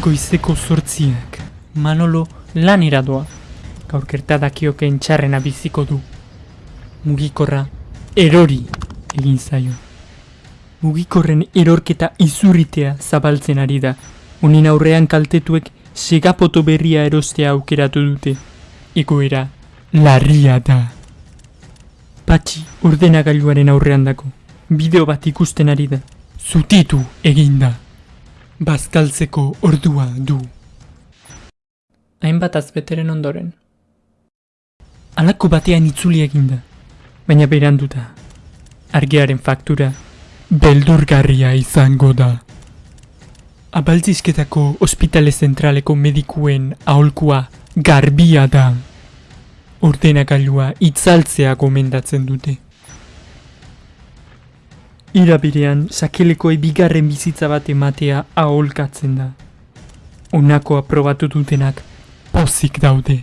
Goizeko zortziak, Manolo lanera doa. Gaur gertadakioken txarrena biziko du. Mugikorra erori egin zaio. Mugikorren erorketa izurritea zabaltzen ari da. Honin aurrean kaltetuek segapoto berria erostea aukeratu dute. Egoera larria da. Patxi ordenagailuaren aurrean dako. Bideo bat ikusten ari da. Zutitu eginda. Bazkaltzeko ordua du. Hainbat azbeteren ondoren. Alako batean itzuli eginda. Baina beranduta. Argiaren faktura beldurgarria izango da. Abaltzizketako ospitale zentraleko medikuen aholkua garbia da. Ordenagailua itzaltzea gomendatzen dute. Irabirean sakelekoei bigarren bizitza bat ematea aholkatzen da. Honako aprobatu dutenak pozik daude.